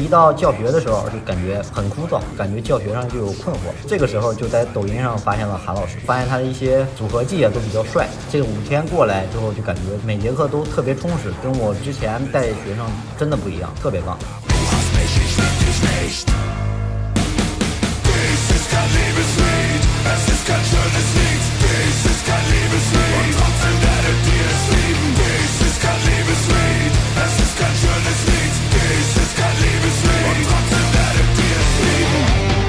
一到教学的时候就感觉很枯燥感觉教学上就有困惑。这个时候就在抖音上发现了韩老师发现他的一些组合技啊都比较帅。这五天过来之后就感觉每节课都特别充实跟我之前带学生真的不一样特别棒。